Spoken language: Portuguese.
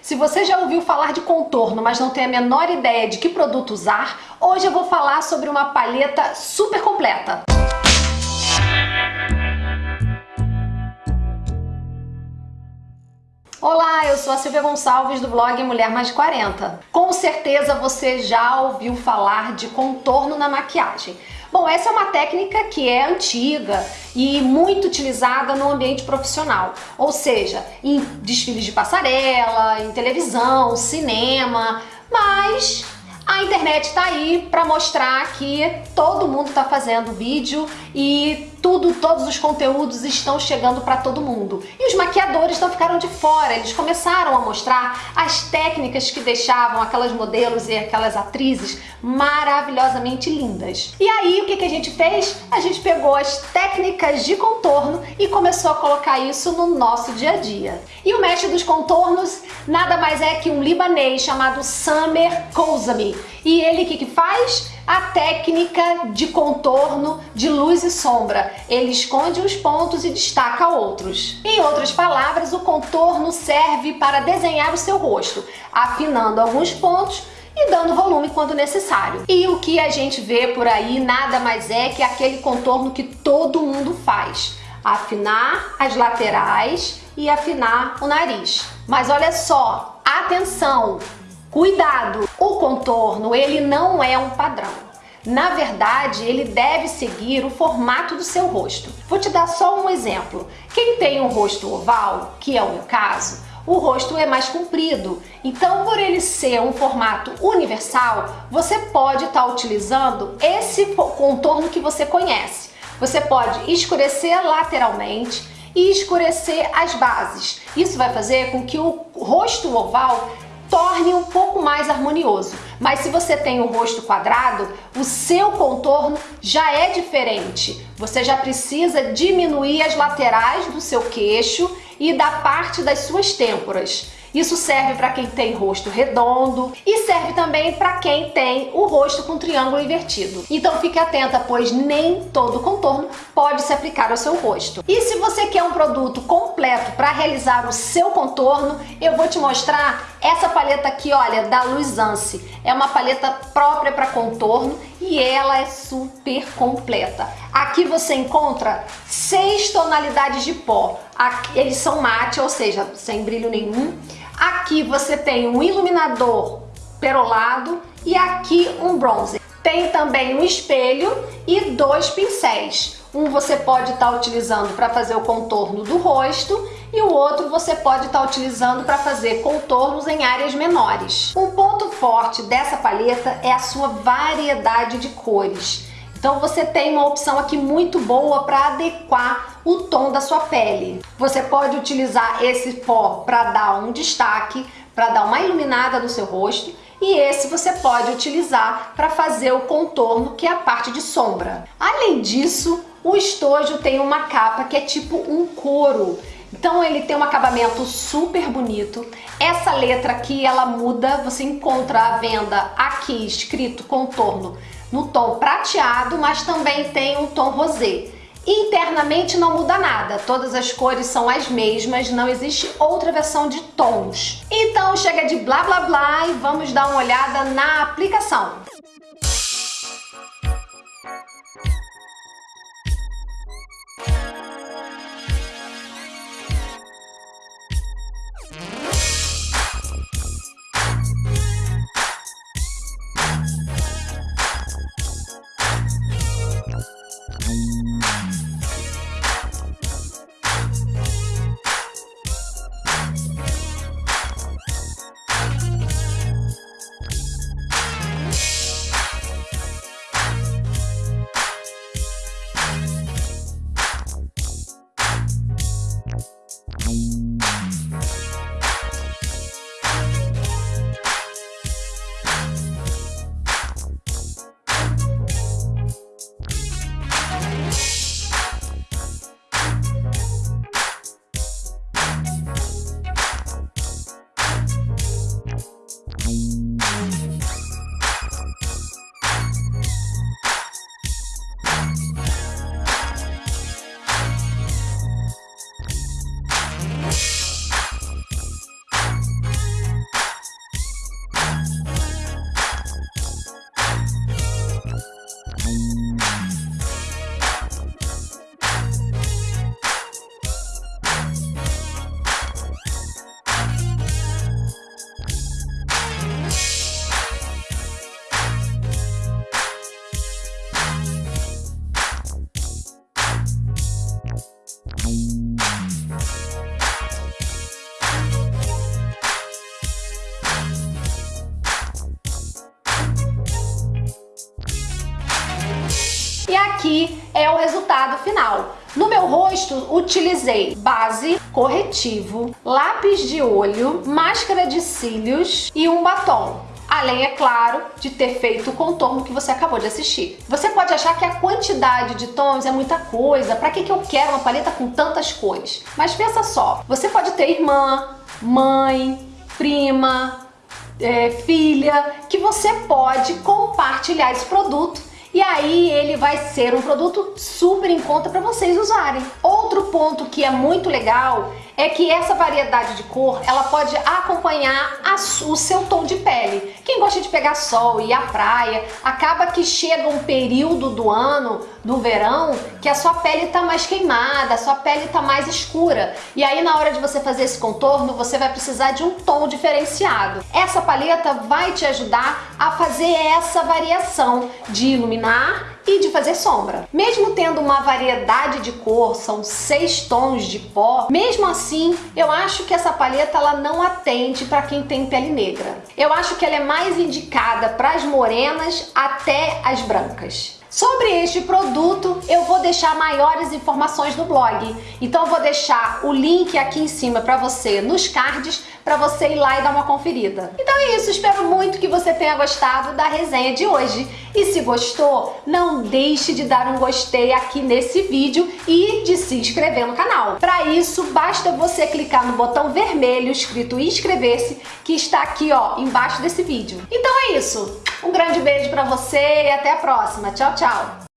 Se você já ouviu falar de contorno, mas não tem a menor ideia de que produto usar, hoje eu vou falar sobre uma paleta super completa. Olá, eu sou a Silvia Gonçalves do blog Mulher Mais de 40. Com certeza você já ouviu falar de contorno na maquiagem. Bom, essa é uma técnica que é antiga e muito utilizada no ambiente profissional, ou seja, em desfiles de passarela, em televisão, cinema, mas a internet está aí para mostrar que todo mundo está fazendo vídeo e tudo, todos os conteúdos estão chegando para todo mundo. E os maquiadores não ficaram de fora, eles começaram a mostrar as técnicas que deixavam aquelas modelos e aquelas atrizes maravilhosamente lindas. E aí o que, que a gente fez? A gente pegou as técnicas de contorno e começou a colocar isso no nosso dia a dia. E o mestre dos contornos nada mais é que um libanês chamado Samer Kouzami. E ele o que, que faz? A técnica de contorno de luz e sombra. Ele esconde uns pontos e destaca outros. Em outras palavras, o contorno serve para desenhar o seu rosto, afinando alguns pontos e dando volume quando necessário. E o que a gente vê por aí nada mais é que aquele contorno que todo mundo faz. Afinar as laterais e afinar o nariz. Mas olha só, atenção! Cuidado! O contorno, ele não é um padrão. Na verdade, ele deve seguir o formato do seu rosto. Vou te dar só um exemplo. Quem tem um rosto oval, que é o meu caso, o rosto é mais comprido. Então, por ele ser um formato universal, você pode estar tá utilizando esse contorno que você conhece. Você pode escurecer lateralmente e escurecer as bases. Isso vai fazer com que o rosto oval torne um pouco mais harmonioso. Mas se você tem o rosto quadrado, o seu contorno já é diferente. Você já precisa diminuir as laterais do seu queixo e da parte das suas têmporas. Isso serve para quem tem rosto redondo e serve também para quem tem o rosto com triângulo invertido. Então fique atenta, pois nem todo contorno pode se aplicar ao seu rosto. E se você quer um produto completo para realizar o seu contorno, eu vou te mostrar essa paleta aqui, olha, da Luisance. É uma paleta própria para contorno e ela é super completa. Aqui você encontra seis tonalidades de pó. Eles são mate, ou seja, sem brilho nenhum. Aqui você tem um iluminador perolado e aqui um bronze. Tem também um espelho e dois pincéis. Um você pode estar tá utilizando para fazer o contorno do rosto e o outro você pode estar tá utilizando para fazer contornos em áreas menores. Um ponto forte dessa paleta é a sua variedade de cores. Então você tem uma opção aqui muito boa para adequar o tom da sua pele. Você pode utilizar esse pó para dar um destaque, para dar uma iluminada no seu rosto e esse você pode utilizar para fazer o contorno, que é a parte de sombra. Além disso, o estojo tem uma capa que é tipo um couro. Então ele tem um acabamento super bonito. Essa letra aqui, ela muda, você encontra a venda aqui escrito contorno no tom prateado, mas também tem um tom rosé. Internamente não muda nada, todas as cores são as mesmas, não existe outra versão de tons. Então chega de blá blá blá e vamos dar uma olhada na aplicação. Aqui é o resultado final. No meu rosto, utilizei base, corretivo, lápis de olho, máscara de cílios e um batom. Além, é claro, de ter feito o contorno que você acabou de assistir. Você pode achar que a quantidade de tons é muita coisa, pra que, que eu quero uma paleta com tantas cores? Mas pensa só, você pode ter irmã, mãe, prima, é, filha, que você pode compartilhar esse produto e aí ele vai ser um produto super em conta para vocês usarem. Outro ponto que é muito legal é que essa variedade de cor, ela pode acompanhar a, o seu tom de pele. Quem gosta de pegar sol e ir à praia, acaba que chega um período do ano, do verão, que a sua pele tá mais queimada, a sua pele tá mais escura. E aí na hora de você fazer esse contorno, você vai precisar de um tom diferenciado. Essa paleta vai te ajudar a fazer essa variação de iluminar e de fazer sombra. Mesmo tendo uma variedade de cor, são seis tons de pó, mesmo assim eu acho que essa paleta ela não atende para quem tem pele negra. Eu acho que ela é mais indicada para as morenas até as brancas. Sobre este produto, eu vou deixar maiores informações no blog. Então eu vou deixar o link aqui em cima para você nos cards, para você ir lá e dar uma conferida. Então é isso, espero muito que você tenha gostado da resenha de hoje. E se gostou, não deixe de dar um gostei aqui nesse vídeo e de se inscrever no canal. Para isso, basta você clicar no botão vermelho escrito inscrever-se, que está aqui ó, embaixo desse vídeo. Então é isso, um grande beijo para você e até a próxima. Tchau, tchau!